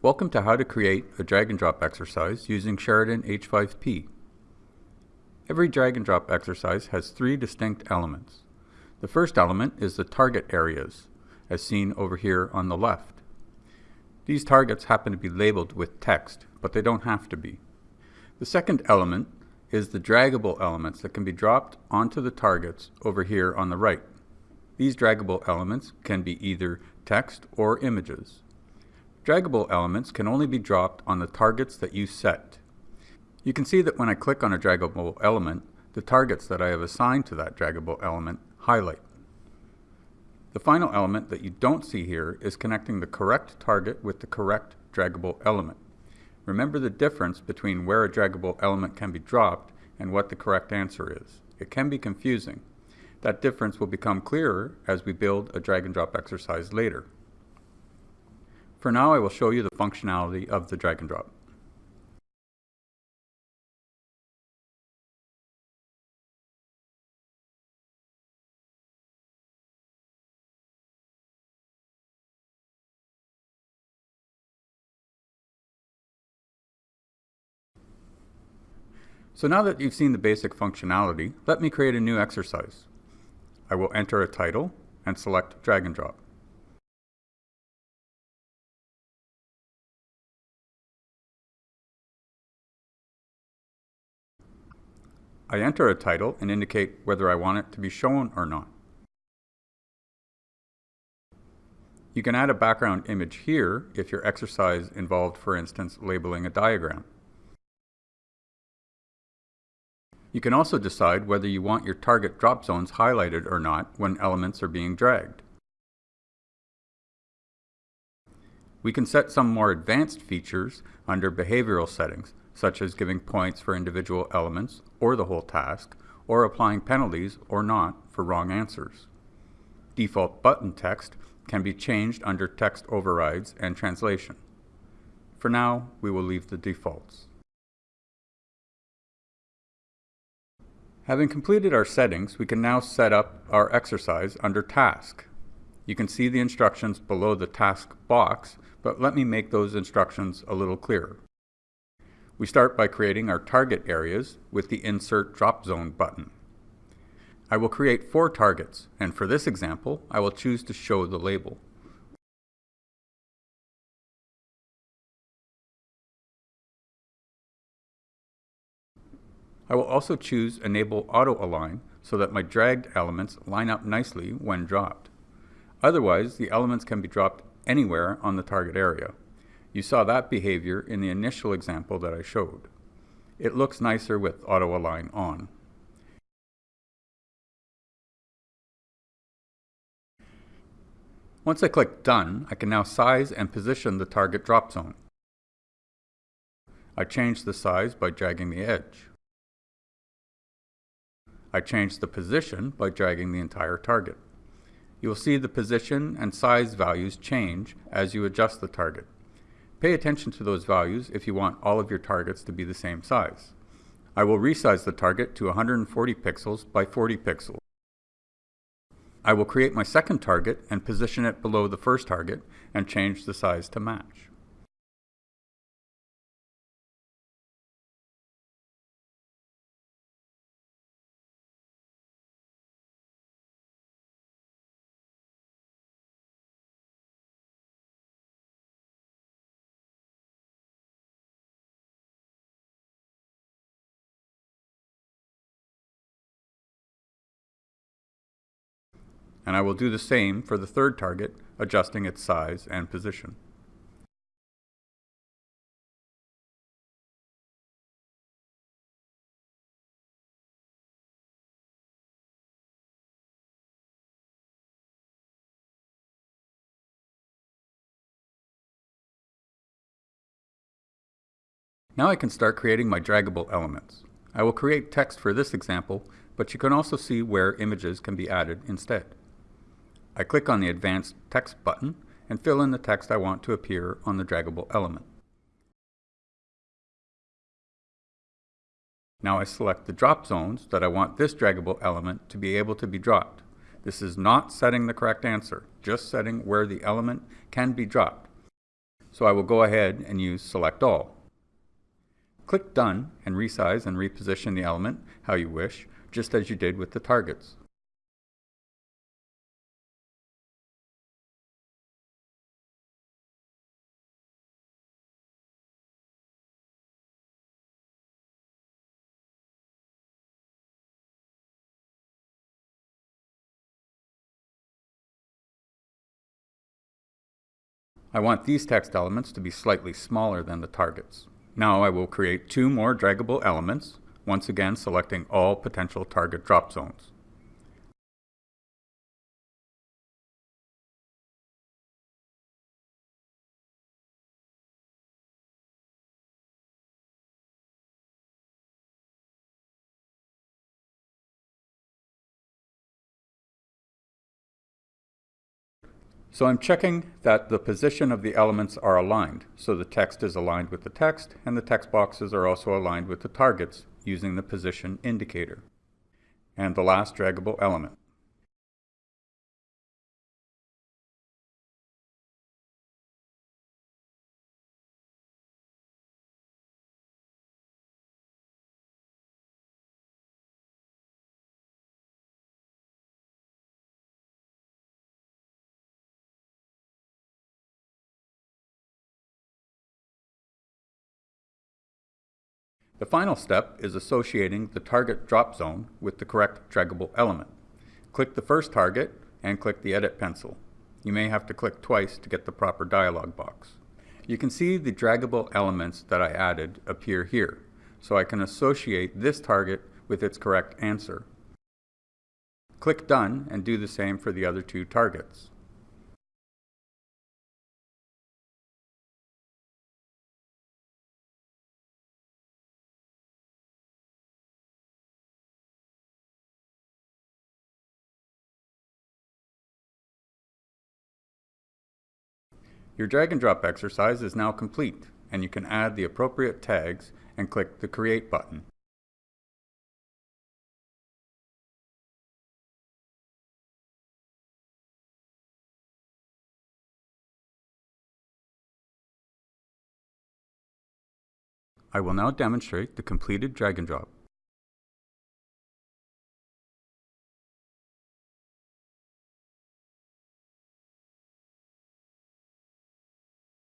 Welcome to how to create a drag and drop exercise using Sheridan H5P. Every drag and drop exercise has three distinct elements. The first element is the target areas, as seen over here on the left. These targets happen to be labeled with text, but they don't have to be. The second element is the draggable elements that can be dropped onto the targets over here on the right. These draggable elements can be either text or images. Draggable elements can only be dropped on the targets that you set. You can see that when I click on a draggable element, the targets that I have assigned to that draggable element highlight. The final element that you don't see here is connecting the correct target with the correct draggable element. Remember the difference between where a draggable element can be dropped and what the correct answer is. It can be confusing. That difference will become clearer as we build a drag and drop exercise later. For now, I will show you the functionality of the drag and drop. So now that you've seen the basic functionality, let me create a new exercise. I will enter a title and select drag and drop. I enter a title and indicate whether I want it to be shown or not. You can add a background image here if your exercise involved, for instance, labeling a diagram. You can also decide whether you want your target drop zones highlighted or not when elements are being dragged. We can set some more advanced features under behavioral settings, such as giving points for individual elements or the whole task, or applying penalties or not for wrong answers. Default button text can be changed under text overrides and translation. For now, we will leave the defaults. Having completed our settings, we can now set up our exercise under Task. You can see the instructions below the Task box, but let me make those instructions a little clearer. We start by creating our target areas with the Insert Drop Zone button. I will create four targets, and for this example, I will choose to show the label. I will also choose Enable Auto Align so that my dragged elements line up nicely when dropped. Otherwise, the elements can be dropped anywhere on the target area. You saw that behavior in the initial example that I showed. It looks nicer with auto align on. Once I click Done, I can now size and position the target drop zone. I change the size by dragging the edge. I change the position by dragging the entire target. You will see the position and size values change as you adjust the target. Pay attention to those values if you want all of your targets to be the same size. I will resize the target to 140 pixels by 40 pixels. I will create my second target and position it below the first target and change the size to match. And I will do the same for the third target, adjusting its size and position. Now I can start creating my draggable elements. I will create text for this example, but you can also see where images can be added instead. I click on the Advanced Text button and fill in the text I want to appear on the draggable element. Now I select the drop zones that I want this draggable element to be able to be dropped. This is not setting the correct answer, just setting where the element can be dropped. so I will go ahead and use Select All. Click Done and resize and reposition the element how you wish, just as you did with the targets. I want these text elements to be slightly smaller than the targets. Now I will create two more draggable elements, once again selecting all potential target drop zones. So I'm checking that the position of the elements are aligned, so the text is aligned with the text, and the text boxes are also aligned with the targets using the position indicator. And the last draggable element. The final step is associating the target drop zone with the correct draggable element. Click the first target and click the Edit pencil. You may have to click twice to get the proper dialog box. You can see the draggable elements that I added appear here, so I can associate this target with its correct answer. Click Done and do the same for the other two targets. Your drag and drop exercise is now complete, and you can add the appropriate tags and click the Create button. I will now demonstrate the completed drag and drop.